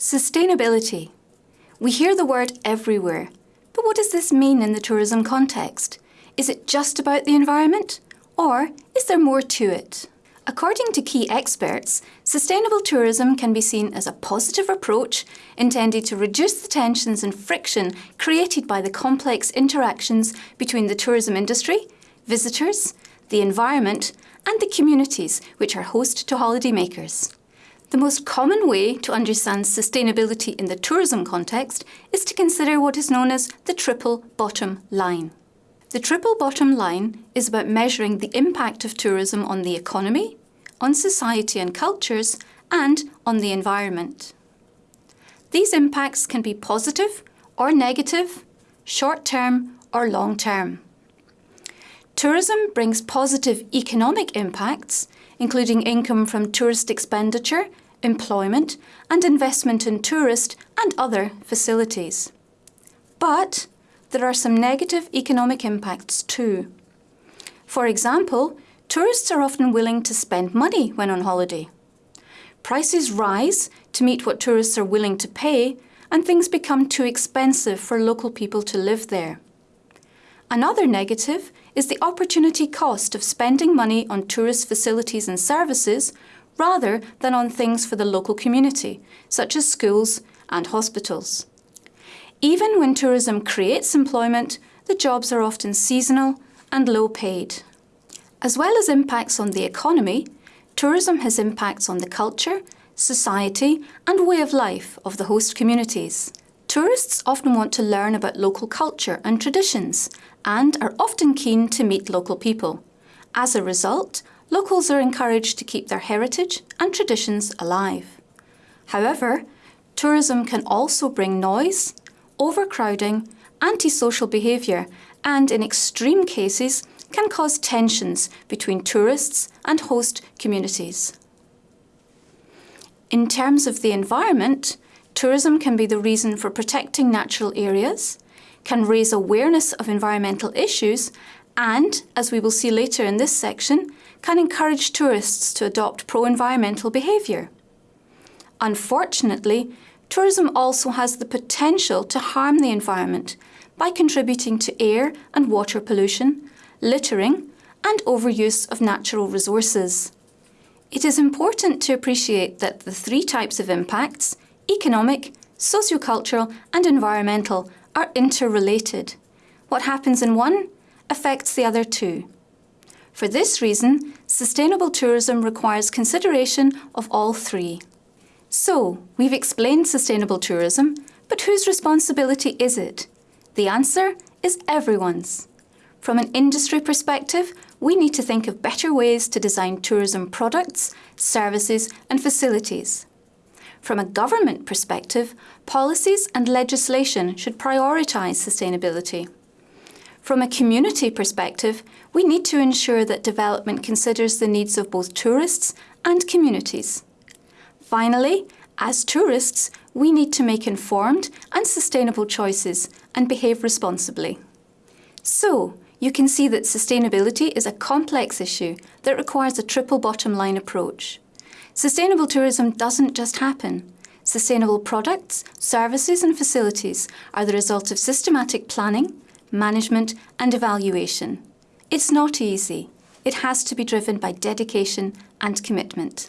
Sustainability. We hear the word everywhere, but what does this mean in the tourism context? Is it just about the environment, or is there more to it? According to key experts, sustainable tourism can be seen as a positive approach intended to reduce the tensions and friction created by the complex interactions between the tourism industry, visitors, the environment and the communities which are host to holidaymakers. The most common way to understand sustainability in the tourism context is to consider what is known as the triple bottom line. The triple bottom line is about measuring the impact of tourism on the economy, on society and cultures, and on the environment. These impacts can be positive or negative, short-term or long-term. Tourism brings positive economic impacts, including income from tourist expenditure, employment and investment in tourist and other facilities. But there are some negative economic impacts too. For example, tourists are often willing to spend money when on holiday. Prices rise to meet what tourists are willing to pay and things become too expensive for local people to live there. Another negative is the opportunity cost of spending money on tourist facilities and services rather than on things for the local community, such as schools and hospitals. Even when tourism creates employment, the jobs are often seasonal and low paid. As well as impacts on the economy, tourism has impacts on the culture, society and way of life of the host communities. Tourists often want to learn about local culture and traditions and are often keen to meet local people. As a result, locals are encouraged to keep their heritage and traditions alive. However, tourism can also bring noise, overcrowding, antisocial behaviour and, in extreme cases, can cause tensions between tourists and host communities. In terms of the environment, Tourism can be the reason for protecting natural areas, can raise awareness of environmental issues and, as we will see later in this section, can encourage tourists to adopt pro-environmental behaviour. Unfortunately, tourism also has the potential to harm the environment by contributing to air and water pollution, littering and overuse of natural resources. It is important to appreciate that the three types of impacts economic, sociocultural and environmental are interrelated. What happens in one affects the other two. For this reason, sustainable tourism requires consideration of all three. So, we've explained sustainable tourism, but whose responsibility is it? The answer is everyone's. From an industry perspective, we need to think of better ways to design tourism products, services and facilities. From a government perspective, policies and legislation should prioritise sustainability. From a community perspective, we need to ensure that development considers the needs of both tourists and communities. Finally, as tourists, we need to make informed and sustainable choices and behave responsibly. So, you can see that sustainability is a complex issue that requires a triple bottom line approach. Sustainable tourism doesn't just happen. Sustainable products, services and facilities are the result of systematic planning, management and evaluation. It's not easy. It has to be driven by dedication and commitment.